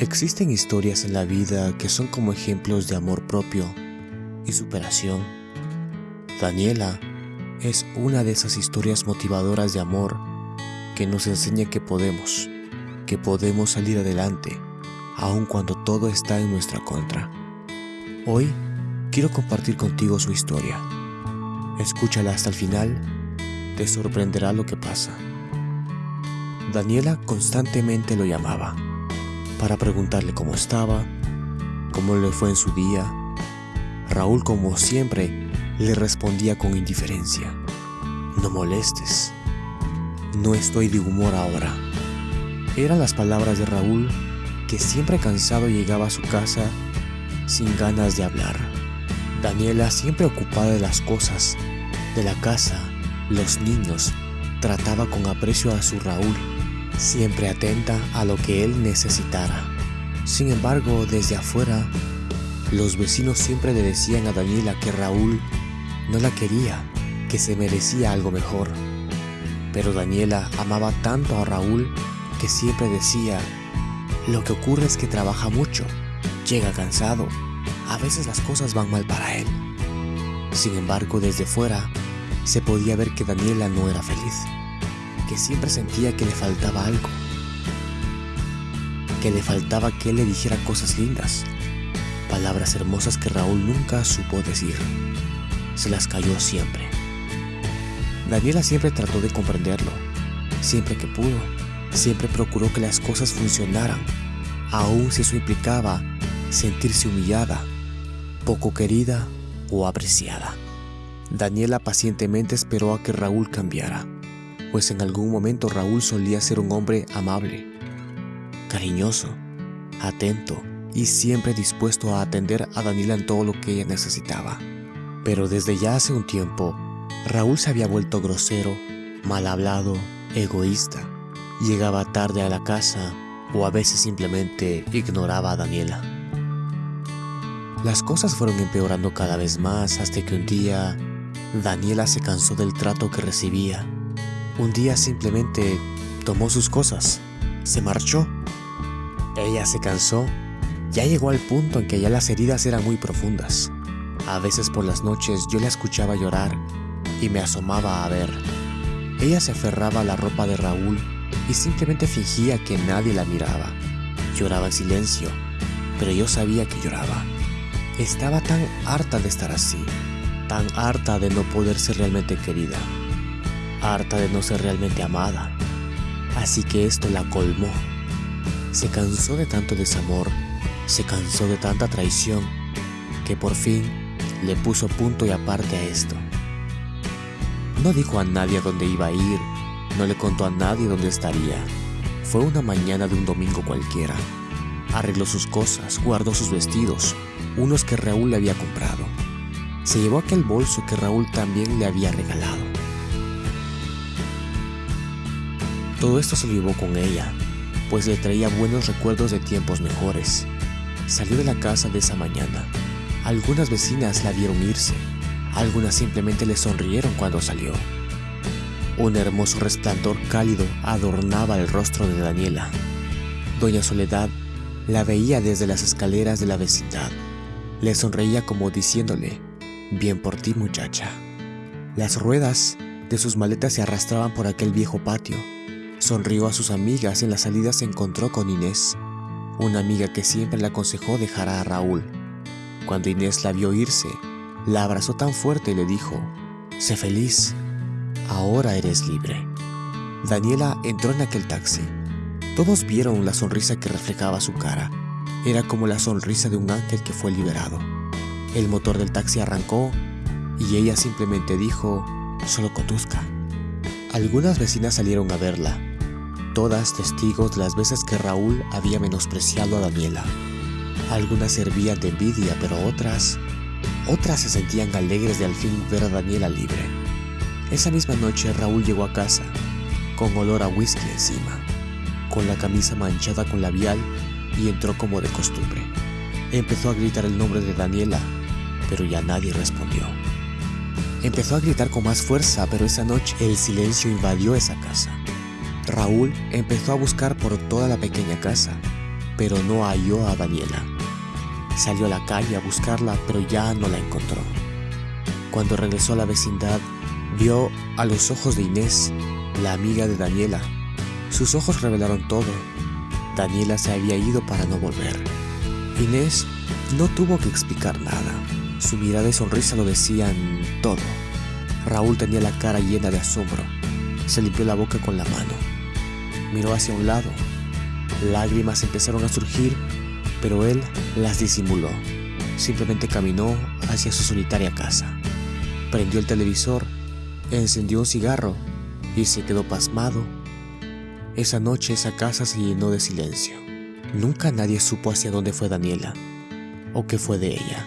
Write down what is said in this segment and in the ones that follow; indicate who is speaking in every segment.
Speaker 1: Existen historias en la vida que son como ejemplos de amor propio y superación. Daniela es una de esas historias motivadoras de amor que nos enseña que podemos, que podemos salir adelante, aun cuando todo está en nuestra contra. Hoy quiero compartir contigo su historia. Escúchala hasta el final, te sorprenderá lo que pasa. Daniela constantemente lo llamaba para preguntarle cómo estaba, cómo le fue en su día. Raúl, como siempre, le respondía con indiferencia. No molestes. No estoy de humor ahora. Eran las palabras de Raúl, que siempre cansado llegaba a su casa sin ganas de hablar. Daniela, siempre ocupada de las cosas, de la casa, los niños, trataba con aprecio a su Raúl siempre atenta a lo que él necesitara. Sin embargo, desde afuera, los vecinos siempre le decían a Daniela que Raúl no la quería, que se merecía algo mejor. Pero Daniela amaba tanto a Raúl que siempre decía, lo que ocurre es que trabaja mucho, llega cansado, a veces las cosas van mal para él. Sin embargo, desde fuera, se podía ver que Daniela no era feliz que siempre sentía que le faltaba algo, que le faltaba que él le dijera cosas lindas, palabras hermosas que Raúl nunca supo decir. Se las cayó siempre. Daniela siempre trató de comprenderlo, siempre que pudo, siempre procuró que las cosas funcionaran, aun si eso implicaba sentirse humillada, poco querida o apreciada. Daniela pacientemente esperó a que Raúl cambiara pues en algún momento Raúl solía ser un hombre amable, cariñoso, atento y siempre dispuesto a atender a Daniela en todo lo que ella necesitaba. Pero desde ya hace un tiempo, Raúl se había vuelto grosero, mal hablado, egoísta. Llegaba tarde a la casa o a veces simplemente ignoraba a Daniela. Las cosas fueron empeorando cada vez más hasta que un día Daniela se cansó del trato que recibía un día simplemente tomó sus cosas, se marchó. Ella se cansó, ya llegó al punto en que ya las heridas eran muy profundas. A veces por las noches yo la escuchaba llorar y me asomaba a ver. Ella se aferraba a la ropa de Raúl y simplemente fingía que nadie la miraba. Lloraba en silencio, pero yo sabía que lloraba. Estaba tan harta de estar así, tan harta de no poder ser realmente querida harta de no ser realmente amada. Así que esto la colmó. Se cansó de tanto desamor, se cansó de tanta traición, que por fin le puso punto y aparte a esto. No dijo a nadie a dónde iba a ir, no le contó a nadie dónde estaría. Fue una mañana de un domingo cualquiera. Arregló sus cosas, guardó sus vestidos, unos que Raúl le había comprado. Se llevó aquel bolso que Raúl también le había regalado. Todo esto se lo llevó con ella, pues le traía buenos recuerdos de tiempos mejores. Salió de la casa de esa mañana. Algunas vecinas la vieron irse, algunas simplemente le sonrieron cuando salió. Un hermoso resplandor cálido adornaba el rostro de Daniela. Doña Soledad la veía desde las escaleras de la vecindad. Le sonreía como diciéndole, bien por ti muchacha. Las ruedas de sus maletas se arrastraban por aquel viejo patio Sonrió a sus amigas y en la salida se encontró con Inés, una amiga que siempre le aconsejó dejar a Raúl. Cuando Inés la vio irse, la abrazó tan fuerte y le dijo, Sé feliz, ahora eres libre. Daniela entró en aquel taxi. Todos vieron la sonrisa que reflejaba su cara. Era como la sonrisa de un ángel que fue liberado. El motor del taxi arrancó y ella simplemente dijo, solo conduzca. Algunas vecinas salieron a verla, todas testigos las veces que Raúl había menospreciado a Daniela. Algunas servían de envidia, pero otras, otras se sentían alegres de al fin ver a Daniela libre. Esa misma noche Raúl llegó a casa, con olor a whisky encima, con la camisa manchada con labial y entró como de costumbre. Empezó a gritar el nombre de Daniela, pero ya nadie respondió. Empezó a gritar con más fuerza, pero esa noche el silencio invadió esa casa. Raúl empezó a buscar por toda la pequeña casa, pero no halló a Daniela. Salió a la calle a buscarla, pero ya no la encontró. Cuando regresó a la vecindad, vio a los ojos de Inés, la amiga de Daniela. Sus ojos revelaron todo. Daniela se había ido para no volver. Inés no tuvo que explicar nada. Su mirada y sonrisa lo decían todo. Raúl tenía la cara llena de asombro. Se limpió la boca con la mano. Miró hacia un lado. Lágrimas empezaron a surgir, pero él las disimuló. Simplemente caminó hacia su solitaria casa. Prendió el televisor, encendió un cigarro y se quedó pasmado. Esa noche esa casa se llenó de silencio. Nunca nadie supo hacia dónde fue Daniela o qué fue de ella.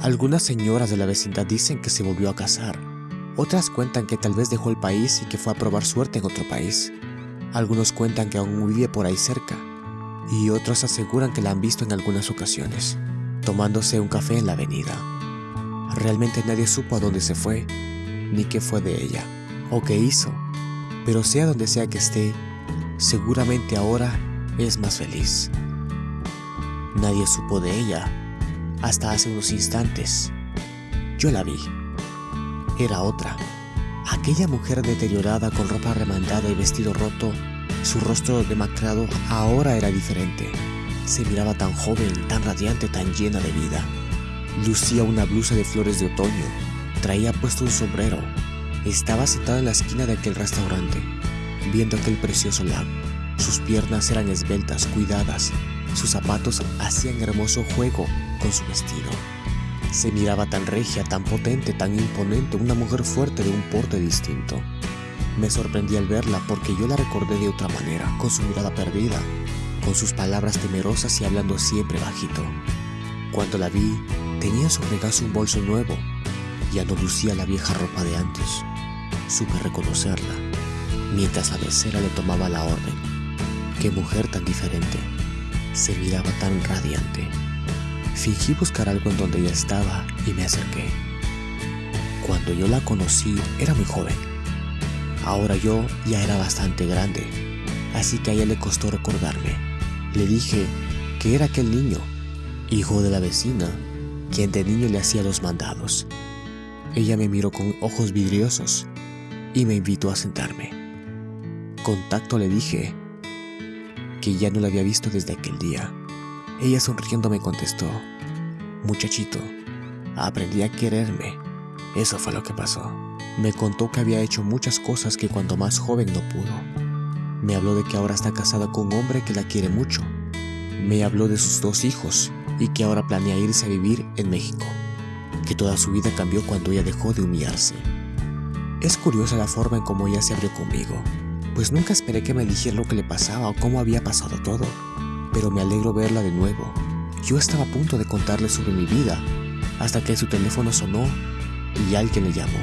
Speaker 1: Algunas señoras de la vecindad dicen que se volvió a casar. Otras cuentan que tal vez dejó el país y que fue a probar suerte en otro país. Algunos cuentan que aún vive por ahí cerca. Y otros aseguran que la han visto en algunas ocasiones, tomándose un café en la avenida. Realmente nadie supo a dónde se fue, ni qué fue de ella, o qué hizo. Pero sea donde sea que esté, seguramente ahora es más feliz. Nadie supo de ella hasta hace unos instantes. Yo la vi. Era otra. Aquella mujer deteriorada con ropa remandada y vestido roto, su rostro demacrado ahora era diferente. Se miraba tan joven, tan radiante, tan llena de vida. Lucía una blusa de flores de otoño, traía puesto un sombrero. Estaba sentada en la esquina de aquel restaurante, viendo aquel precioso lago. Sus piernas eran esbeltas, cuidadas, sus zapatos hacían hermoso juego con su vestido. Se miraba tan regia, tan potente, tan imponente, una mujer fuerte de un porte distinto. Me sorprendí al verla porque yo la recordé de otra manera, con su mirada perdida, con sus palabras temerosas y hablando siempre bajito. Cuando la vi, tenía en su regazo un bolso nuevo, ya no lucía la vieja ropa de antes. Supe reconocerla, mientras la mesera le tomaba la orden. Qué mujer tan diferente se miraba tan radiante. Fingí buscar algo en donde ella estaba y me acerqué. Cuando yo la conocí era muy joven. Ahora yo ya era bastante grande, así que a ella le costó recordarme. Le dije que era aquel niño, hijo de la vecina, quien de niño le hacía los mandados. Ella me miró con ojos vidriosos y me invitó a sentarme. Contacto le dije que ya no la había visto desde aquel día. Ella sonriendo me contestó, muchachito, aprendí a quererme. Eso fue lo que pasó. Me contó que había hecho muchas cosas que cuando más joven no pudo. Me habló de que ahora está casada con un hombre que la quiere mucho. Me habló de sus dos hijos y que ahora planea irse a vivir en México. Que toda su vida cambió cuando ella dejó de humillarse. Es curiosa la forma en cómo ella se abrió conmigo pues nunca esperé que me dijera lo que le pasaba o cómo había pasado todo. Pero me alegro verla de nuevo. Yo estaba a punto de contarle sobre mi vida, hasta que su teléfono sonó y alguien le llamó.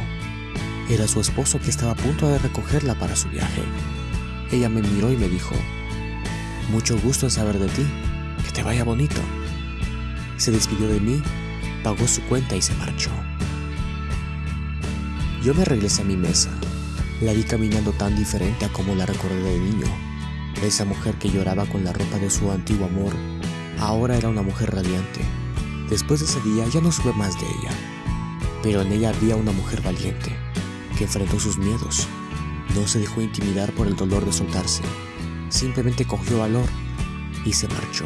Speaker 1: Era su esposo que estaba a punto de recogerla para su viaje. Ella me miró y me dijo, mucho gusto en saber de ti, que te vaya bonito. Se despidió de mí, pagó su cuenta y se marchó. Yo me regresé a mi mesa la vi caminando tan diferente a como la recordé de niño. Esa mujer que lloraba con la ropa de su antiguo amor, ahora era una mujer radiante. Después de ese día ya no supe más de ella, pero en ella había una mujer valiente, que enfrentó sus miedos. No se dejó intimidar por el dolor de soltarse, simplemente cogió valor y se marchó.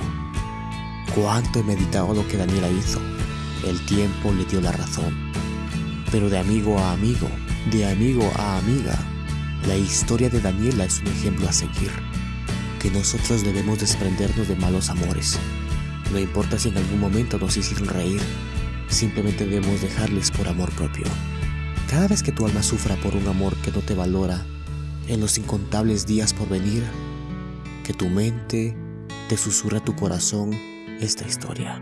Speaker 1: Cuánto he meditado lo que Daniela hizo. El tiempo le dio la razón. Pero de amigo a amigo, de amigo a amiga, la historia de Daniela es un ejemplo a seguir, que nosotros debemos desprendernos de malos amores. No importa si en algún momento nos hicieron reír, simplemente debemos dejarles por amor propio. Cada vez que tu alma sufra por un amor que no te valora, en los incontables días por venir, que tu mente te susurra tu corazón esta historia.